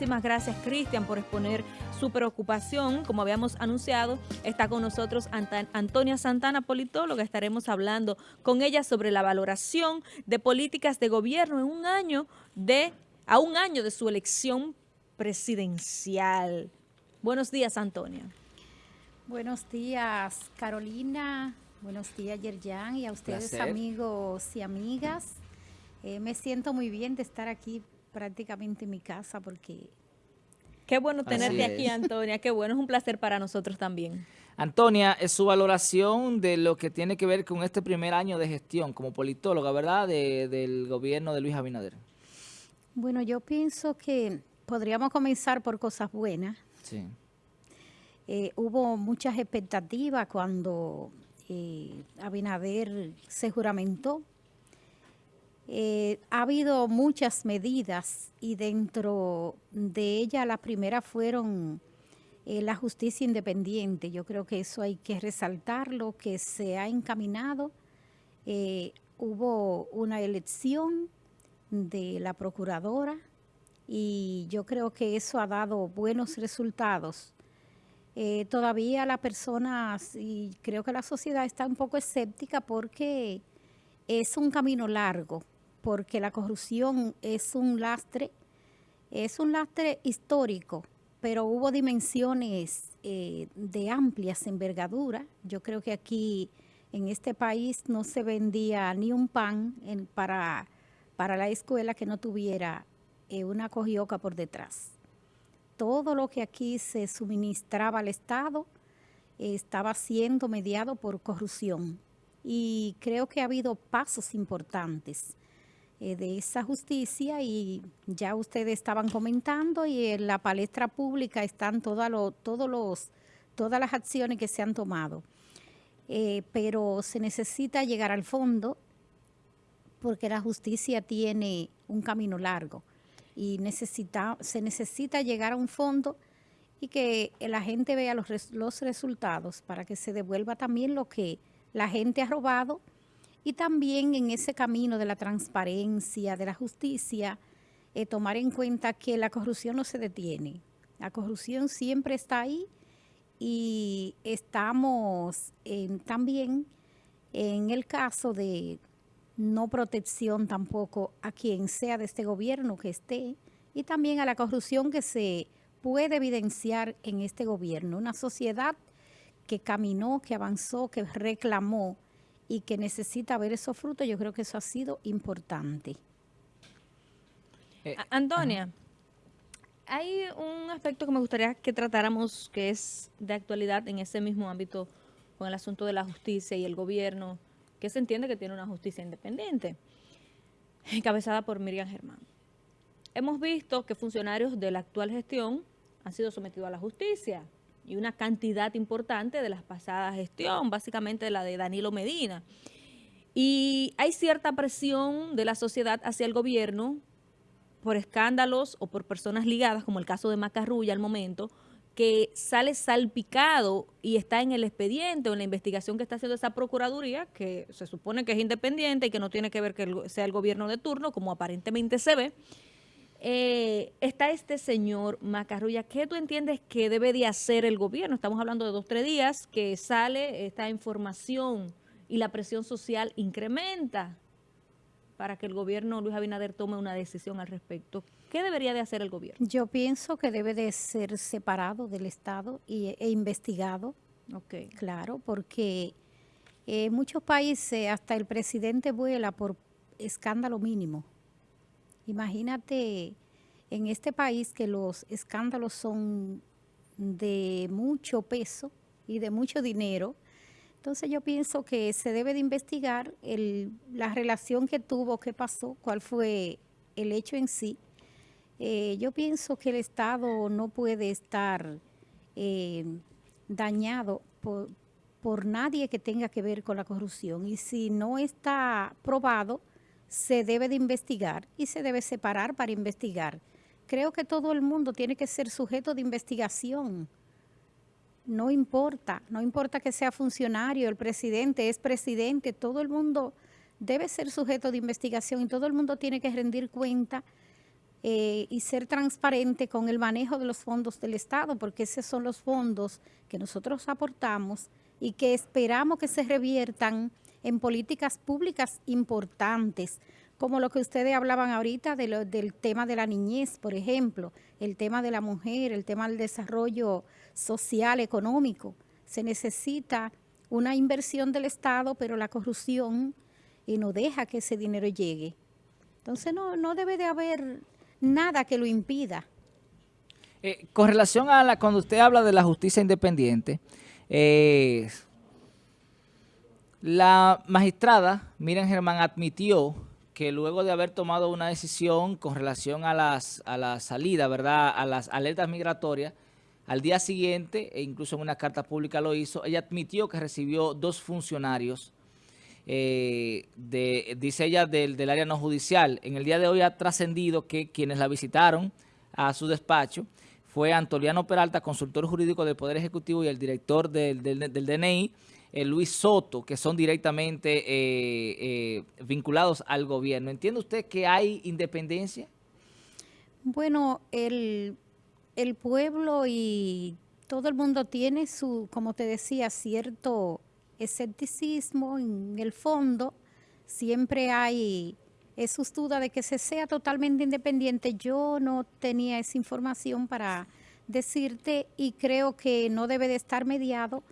Muchísimas gracias, Cristian, por exponer su preocupación. Como habíamos anunciado, está con nosotros Antonia Santana, politóloga. Estaremos hablando con ella sobre la valoración de políticas de gobierno en un año de, a un año de su elección presidencial. Buenos días, Antonia. Buenos días, Carolina. Buenos días, Yerjan, y a ustedes, amigos y amigas. Eh, me siento muy bien de estar aquí prácticamente en mi casa porque... Qué bueno tenerte aquí, Antonia. Qué bueno, es un placer para nosotros también. Antonia, es su valoración de lo que tiene que ver con este primer año de gestión como politóloga, ¿verdad?, del gobierno de Luis Abinader. Bueno, yo pienso que podríamos comenzar por cosas buenas. Sí. Eh, hubo muchas expectativas cuando eh, Abinader se juramentó eh, ha habido muchas medidas y dentro de ellas las primeras fueron eh, la justicia independiente. Yo creo que eso hay que resaltarlo, que se ha encaminado. Eh, hubo una elección de la procuradora y yo creo que eso ha dado buenos resultados. todavía las personas y creo que la sociedad está un poco escéptica porque es un camino largo porque la corrupción es un lastre, es un lastre histórico, pero hubo dimensiones eh, de amplias envergadura. Yo creo que aquí en este país no se vendía ni un pan para, para la escuela que no tuviera eh, una cogioca por detrás. Todo lo que aquí se suministraba al Estado estaba siendo mediado por corrupción. Y creo que ha habido pasos importantes eh, de esa justicia y ya ustedes estaban comentando y en la palestra pública están todas todos los, todas las acciones que se han tomado. Eh, pero se necesita llegar al fondo porque la justicia tiene un camino largo y necesita, se necesita llegar a un fondo y que la gente vea los, los resultados para que se devuelva también lo que la gente ha robado y también en ese camino de la transparencia, de la justicia, eh, tomar en cuenta que la corrupción no se detiene. La corrupción siempre está ahí y estamos también en el caso de no protección tampoco a quien sea de este gobierno que esté y también a la corrupción que se puede evidenciar en este gobierno. Una sociedad que caminó, que avanzó, que reclamó y que necesita ver esos frutos, yo creo que eso ha sido importante. Eh, Antonia, hay un aspecto que me gustaría que tratáramos que es de actualidad en ese mismo ámbito con el asunto de la justicia y el gobierno, que se entiende que tiene una justicia independiente, encabezada por Miriam Germán. Hemos visto que funcionarios de la actual gestión han sido sometidos a la justicia, y una cantidad importante de las pasadas gestión, básicamente la de Danilo Medina. Y hay cierta presión de la sociedad hacia el gobierno por escándalos o por personas ligadas, como el caso de Macarrulla al momento, que sale salpicado y está en el expediente o en la investigación que está haciendo esa Procuraduría, que se supone que es independiente y que no tiene que ver que sea el gobierno de turno, como aparentemente se ve, eh, está este señor Macarrulla. ¿Qué tú entiendes que debe de hacer el gobierno? Estamos hablando de dos, tres días que sale esta información y la presión social incrementa para que el gobierno Luis Abinader tome una decisión al respecto. ¿Qué debería de hacer el gobierno? Yo pienso que debe de ser separado del Estado y, e investigado. Ok. Claro, porque en muchos países hasta el presidente vuela por escándalo mínimo. Imagínate en este país que los escándalos son de mucho peso y de mucho dinero, entonces yo pienso que se debe de investigar la relación que tuvo, qué pasó, cuál fue el hecho en sí. Eh, yo pienso que el Estado no puede estar eh, dañado por, por nadie que tenga que ver con la corrupción y si no está probado, se debe de investigar y se debe separar para investigar. Creo que todo el mundo tiene que ser sujeto de investigación. No importa, no importa que sea funcionario, el presidente es presidente, todo el mundo debe ser sujeto de investigación y todo el mundo tiene que rendir cuenta eh, y ser transparente con el manejo de los fondos del Estado, porque esos son los fondos que nosotros aportamos y que esperamos que se reviertan en políticas públicas importantes, como lo que ustedes hablaban ahorita del tema de la niñez, por ejemplo, el tema de la mujer, el tema del desarrollo social, económico. Se necesita una inversión del Estado, pero la corrupción y no deja que ese dinero llegue. Entonces no, no debe de haber nada que lo impida. Eh, con relación a la, cuando usted habla de la justicia independiente, eh, la magistrada Miren Germán admitió que luego de haber tomado una decisión con relación a, las, a la salida, ¿verdad?, a las alertas migratorias, al día siguiente, e incluso en una carta pública lo hizo, ella admitió que recibió dos funcionarios, eh, de, dice ella, del, del área no judicial. En el día de hoy ha trascendido que quienes la visitaron a su despacho fue Antoliano Peralta, consultor jurídico del Poder Ejecutivo y el director del, del, DNI, eh, Luis Soto, que son directamente eh, eh, vinculados al gobierno. ¿Entiende usted que hay independencia? Bueno, el, pueblo y todo el mundo tiene su, como te decía, cierto escepticismo en el fondo. Siempre hay sus dudas de que se sea totalmente independiente. Yo no tenía esa información para decirte y creo que no debe de estar mediado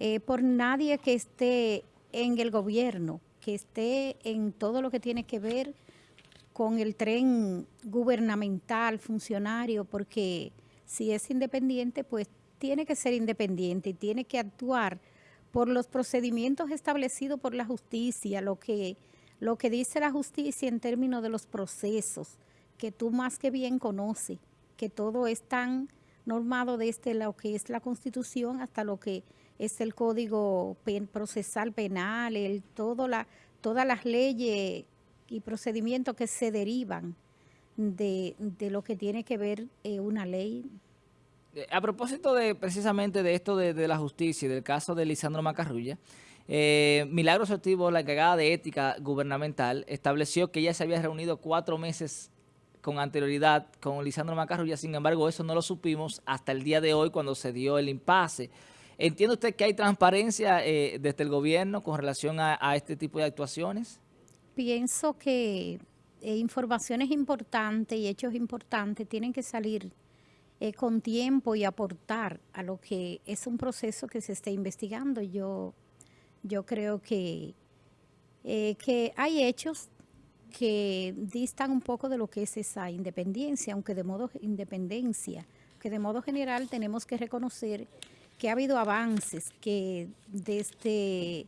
eh, por nadie que esté en el gobierno, que esté en todo lo que tiene que ver con el tren gubernamental, funcionario, porque si es independiente, pues tiene que ser independiente y tiene que actuar por los procedimientos establecidos por la justicia, lo que lo que dice la justicia en términos de los procesos, que tú más que bien conoces, que todo es tan normado desde lo que es la Constitución hasta lo que es el Código Procesal Penal, el, todo la, todas las leyes y procedimientos que se derivan de, lo que tiene que ver eh, una ley. Eh, a propósito de precisamente de esto de, de la justicia y del caso de Lisandro Macarrulla, eh, Milagros Ortivo, la encargada de ética gubernamental, estableció que ella se había reunido cuatro meses con anterioridad con Lisandro Macarrulla, sin embargo eso no lo supimos hasta el día de hoy cuando se dio el impasse. ¿Entiende usted que hay transparencia eh, desde el gobierno con relación a, este tipo de actuaciones? Pienso que eh, informaciones importantes y hechos importantes tienen que salir eh, con tiempo y aportar a lo que es un proceso que se está investigando. Yo yo creo que, eh, que hay hechos que distan un poco de lo que es esa independencia, aunque de modo independencia, que de modo general tenemos que reconocer que ha habido avances, que desde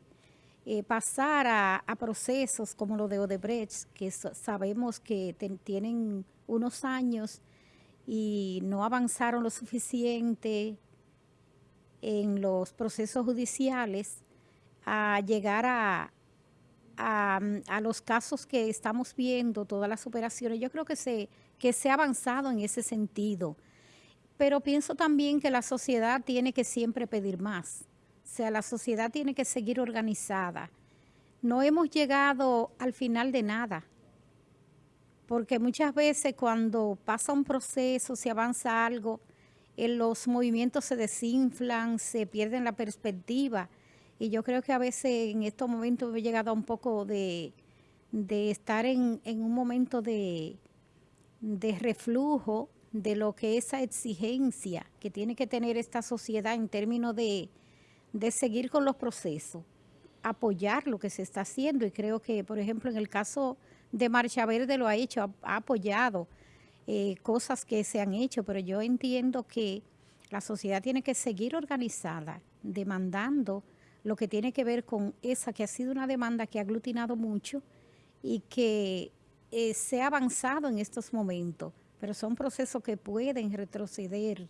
eh, pasar a, procesos como lo de Odebrecht, que sabemos que tienen unos años y no avanzaron lo suficiente en los procesos judiciales, a llegar a, a, los casos que estamos viendo, todas las operaciones, yo creo que se, que se ha avanzado en ese sentido. Pero pienso también que la sociedad tiene que siempre pedir más. O sea, la sociedad tiene que seguir organizada. No hemos llegado al final de nada. Porque muchas veces cuando pasa un proceso, se avanza algo, en los movimientos se desinflan, se pierden la perspectiva y yo creo que a veces en estos momentos he llegado a un poco de, estar en, un momento de reflujo de lo que esa exigencia que tiene que tener esta sociedad en términos de, seguir con los procesos, apoyar lo que se está haciendo. Y creo que, por ejemplo, en el caso de Marcha Verde lo ha hecho, ha, apoyado eh, cosas que se han hecho, pero yo entiendo que la sociedad tiene que seguir organizada, demandando lo que tiene que ver con esa que ha sido una demanda que ha aglutinado mucho y que eh, se ha avanzado en estos momentos, pero son procesos que pueden retroceder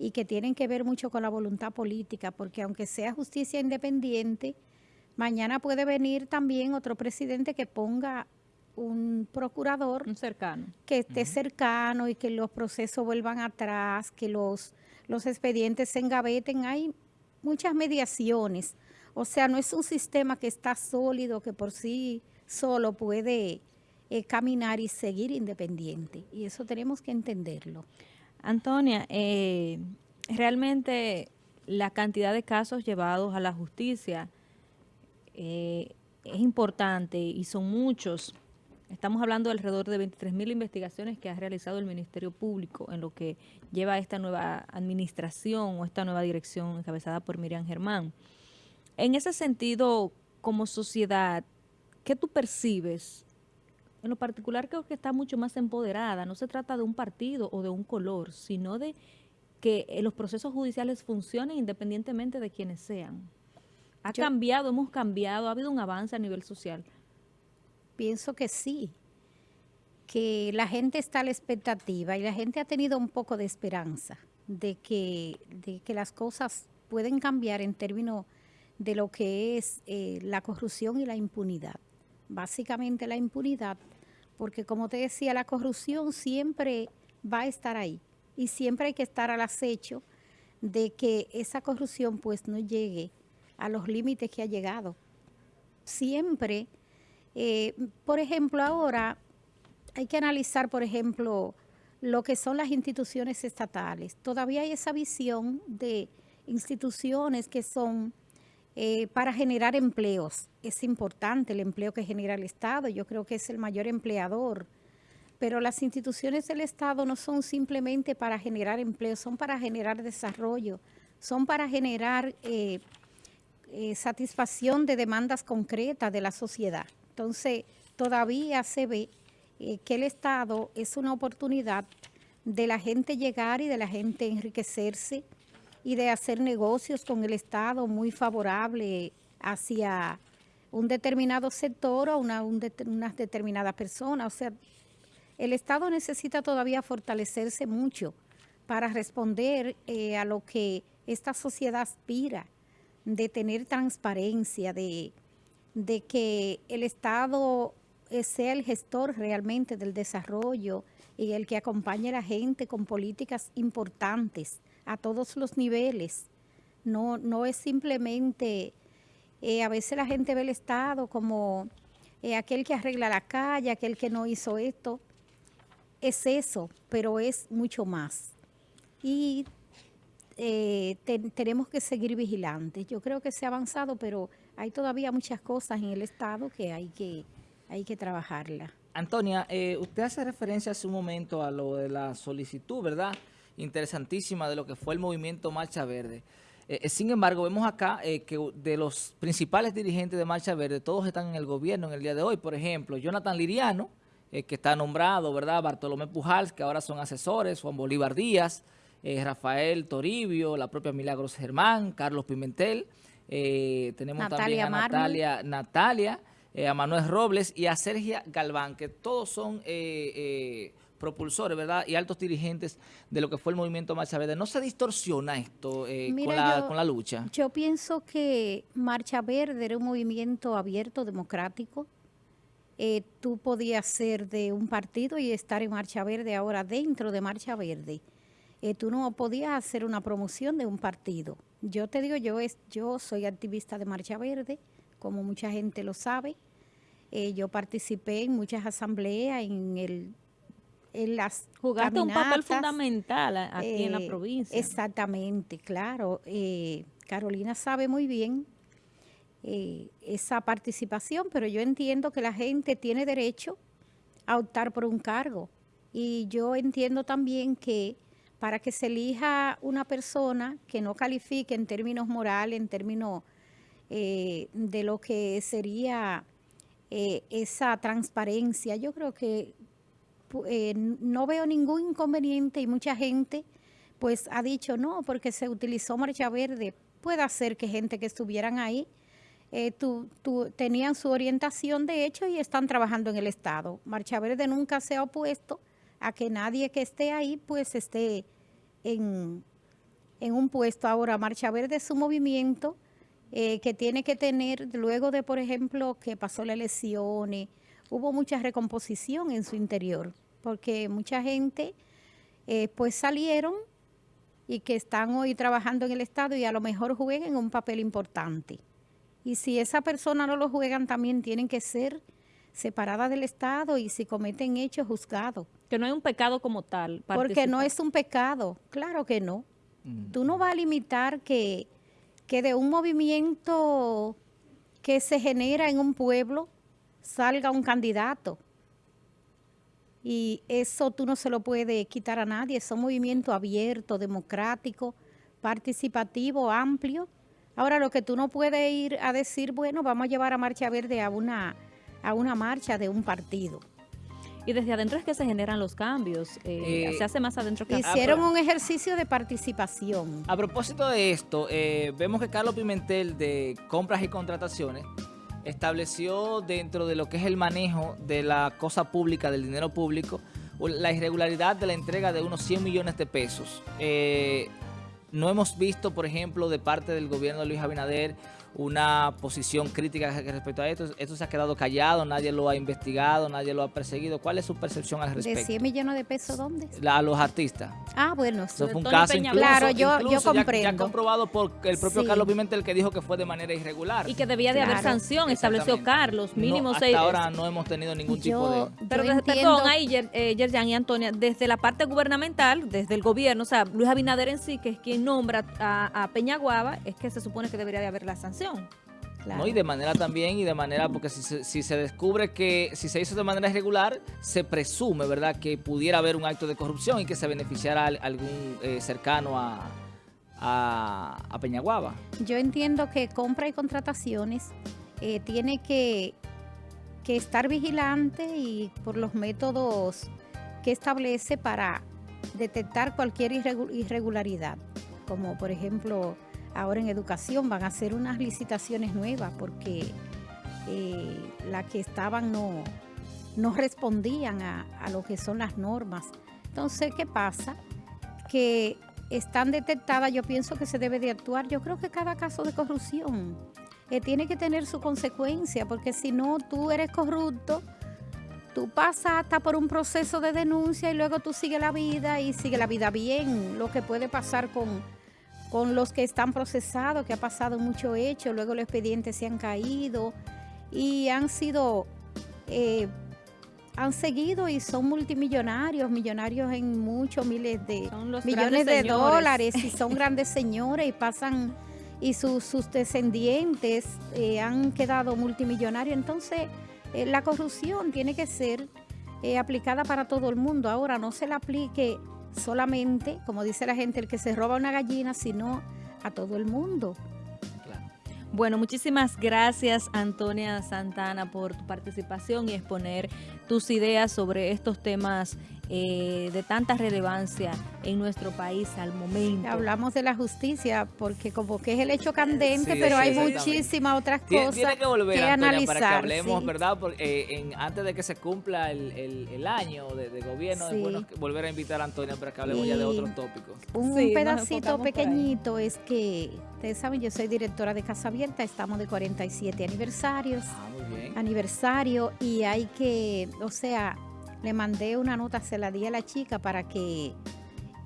y que tienen que ver mucho con la voluntad política, porque aunque sea justicia independiente, mañana puede venir también otro presidente que ponga un procurador un cercano. que esté cercano y que los procesos vuelvan atrás, que los, los expedientes se engaveten. Hay muchas mediaciones. O sea, no es un sistema que está sólido, que por sí solo puede eh, caminar y seguir independiente. Y eso tenemos que entenderlo. Antonia, eh, realmente la cantidad de casos llevados a la justicia eh, es importante y son muchos. Estamos hablando de alrededor de 23 mil investigaciones que ha realizado el Ministerio Público en lo que lleva esta nueva administración o esta nueva dirección encabezada por Miriam Germán. En ese sentido, como sociedad, ¿qué tú percibes? En lo particular creo que está mucho más empoderada. No se trata de un partido o de un color, sino de que los procesos judiciales funcionen independientemente de quienes sean. ¿Ha cambiado, hemos cambiado, ha habido un avance a nivel social? Pienso que sí, que la gente está a la expectativa y la gente ha tenido un poco de esperanza de que, de que las cosas pueden cambiar en términos de lo que es eh, la corrupción y la impunidad. Básicamente la impunidad, porque como te decía, la corrupción siempre va a estar ahí y siempre hay que estar al acecho de que esa corrupción pues no llegue a los límites que ha llegado. Siempre, eh, por ejemplo, ahora hay que analizar, por ejemplo, lo que son las instituciones estatales. Todavía hay esa visión de instituciones que son eh, para generar empleos. Es importante el empleo que genera el Estado, yo creo que es el mayor empleador, pero las instituciones del Estado no son simplemente para generar empleo, son para generar desarrollo, son para generar eh, eh, satisfacción de demandas concretas de la sociedad. Entonces, todavía se ve que el Estado es una oportunidad de la gente llegar y de la gente enriquecerse, y de hacer negocios con el Estado muy favorable hacia un determinado sector o una, unas determinadas personas. O sea, el Estado necesita todavía fortalecerse mucho para responder eh, a lo que esta sociedad aspira, de tener transparencia, de, de que el Estado sea el gestor realmente del desarrollo y el que acompañe a la gente con políticas importantes a todos los niveles. No, no es simplemente, eh, a veces la gente ve el Estado como eh, aquel que arregla la calle, aquel que no hizo esto. Es eso, pero es mucho más. Y eh, tenemos que seguir vigilantes. Yo creo que se ha avanzado, pero hay todavía muchas cosas en el Estado que hay que, hay que trabajarla. Antonia, usted hace referencia hace un momento a lo de la solicitud, ¿verdad?, interesantísima de lo que fue el movimiento Marcha Verde. Eh, eh, sin embargo, vemos acá eh, que de los principales dirigentes de Marcha Verde, todos están en el gobierno en el día de hoy. Por ejemplo, Jonathan Liriano, que está nombrado, ¿verdad? Bartolomé Pujals, que ahora son asesores, Juan Bolívar Díaz, Rafael Toribio, la propia Milagros Germán, Carlos Pimentel, tenemos también a Natalia, Natalia a Manuel Robles y a Sergia Galván, que todos son propulsores, ¿verdad? Y altos dirigentes de lo que fue el movimiento Marcha Verde. ¿No se distorsiona esto eh, con, la, lucha? Yo pienso que Marcha Verde era un movimiento abierto, democrático. Eh, tú podías ser de un partido y estar en Marcha Verde ahora dentro de Marcha Verde. Eh, tú no podías hacer una promoción de un partido. Yo te digo, yo, es, yo soy activista de Marcha Verde, como mucha gente lo sabe. yo participé en muchas asambleas en el en las Jugaste un papel fundamental aquí en la eh, provincia. Exactamente, claro. Eh, Carolina sabe muy bien eh, esa participación, pero yo entiendo que la gente tiene derecho a optar por un cargo. Y yo entiendo también que para que se elija una persona que no califique en términos morales, en términos de lo que sería esa transparencia, yo creo que eh, no veo ningún inconveniente y mucha gente pues ha dicho no, porque se utilizó Marcha Verde. Puede ser que gente que estuvieran ahí eh, tenían su orientación de hecho y están trabajando en el Estado. Marcha Verde nunca se ha opuesto a que nadie que esté ahí pues esté en, en un puesto. Ahora, Marcha Verde es un movimiento eh, que tiene que tener, luego de, por ejemplo, que pasó las elecciones, hubo mucha recomposición en su interior porque mucha gente eh, pues salieron y que están hoy trabajando en el Estado y a lo mejor jueguen un papel importante. Y si esa persona no lo juegan, también tienen que ser separada del Estado y si cometen hechos juzgados. Que no hay un pecado como tal. Porque no es un pecado, claro que no. Mm. Tú no vas a limitar que, que de un movimiento que se genera en un pueblo salga un candidato. Y eso tú no se lo puedes quitar a nadie. Es un movimiento abierto, democrático, participativo, amplio. Ahora, lo que tú no puedes ir a decir, bueno, vamos a llevar a Marcha Verde a una, a una marcha de un partido. Y desde adentro es que se generan los cambios. Eh, eh, se hace más adentro que Hicieron un ejercicio de participación. A propósito de esto, eh, vemos que Carlos Pimentel de Compras y Contrataciones estableció dentro de lo que es el manejo de la cosa pública, del dinero público, la irregularidad de la entrega de unos 100 millones de pesos. no hemos visto, por ejemplo, de parte del gobierno de Luis Abinader una posición crítica respecto a esto. Esto se ha quedado callado, nadie lo ha investigado, nadie lo ha perseguido. ¿Cuál es su percepción al respecto? ¿De 100 millones de pesos dónde? a los artistas. Ah, bueno. Eso fue un caso incluso, Claro, yo, yo comprendo. Ya, comprobado por el propio Carlos Pimentel que dijo que fue de manera irregular. Y que debía de haber sanción, estableció Carlos, mínimo no, hasta ahora no hemos tenido ningún tipo de... Pero desde, perdón, ahí, eh, Yerjan y Antonia, desde la parte gubernamental, desde el gobierno, o sea, Luis Abinader en sí, que es quien nombra a, a Peñaguaba, es que se supone que debería de haber la sanción. ¿No? Y de manera también, y de manera, porque si se, si se descubre que si se hizo de manera irregular, se presume, ¿verdad?, que pudiera haber un acto de corrupción y que se beneficiara a algún eh, cercano a, a, Peñaguaba. Yo entiendo que compra y contrataciones eh, tiene que, que estar vigilante y por los métodos que establece para detectar cualquier irregularidad, como por ejemplo ahora en educación van a hacer unas licitaciones nuevas porque eh, las que estaban no, no respondían a, lo que son las normas. Entonces, ¿qué pasa? Que están detectadas, yo pienso que se debe de actuar. Yo creo que cada caso de corrupción eh, tiene que tener su consecuencia, porque si no, tú eres corrupto, tú pasas hasta por un proceso de denuncia y luego tú sigues la vida y sigue la vida bien. Lo que puede pasar con con los que están procesados, que ha pasado mucho hecho, luego los expedientes se han caído y han sido, eh, han seguido y son multimillonarios, millonarios en muchos miles de millones de dólares y son grandes señores y pasan y sus, sus descendientes eh, han quedado multimillonarios. Entonces, eh, la corrupción tiene que ser aplicada para todo el mundo. Ahora, no se la aplique solamente, como dice la gente, el que se roba una gallina, sino a todo el mundo. Bueno, muchísimas gracias Antonia Santana por tu participación y exponer tus ideas sobre estos temas eh, de tanta relevancia en nuestro país al momento. Hablamos de la justicia porque como que es el hecho candente, pero hay muchísimas otras cosas tiene que, volver, Antonia, para que hablemos, ¿verdad? Porque, eh, antes de que se cumpla el, año de, gobierno, es bueno volver a invitar a Antonia para que hablemos ya de otros tópicos. Un pedacito pequeñito es que, ustedes saben, yo soy directora de Casa Abierta, estamos de 47 aniversarios. Ah, muy bien. Aniversario y hay que, o sea, le mandé una nota, se la di a la chica para que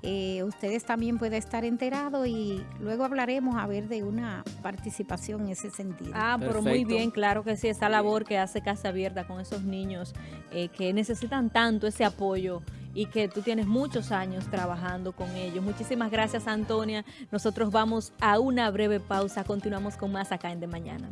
eh, ustedes también puedan estar enterados y luego hablaremos a ver de una participación en ese sentido. Ah, pero muy bien, claro que sí, esa labor que hace Casa Abierta con esos niños eh, que necesitan tanto ese apoyo y que tú tienes muchos años trabajando con ellos. Muchísimas gracias, Antonia. Nosotros vamos a una breve pausa. Continuamos con más acá en De Mañana.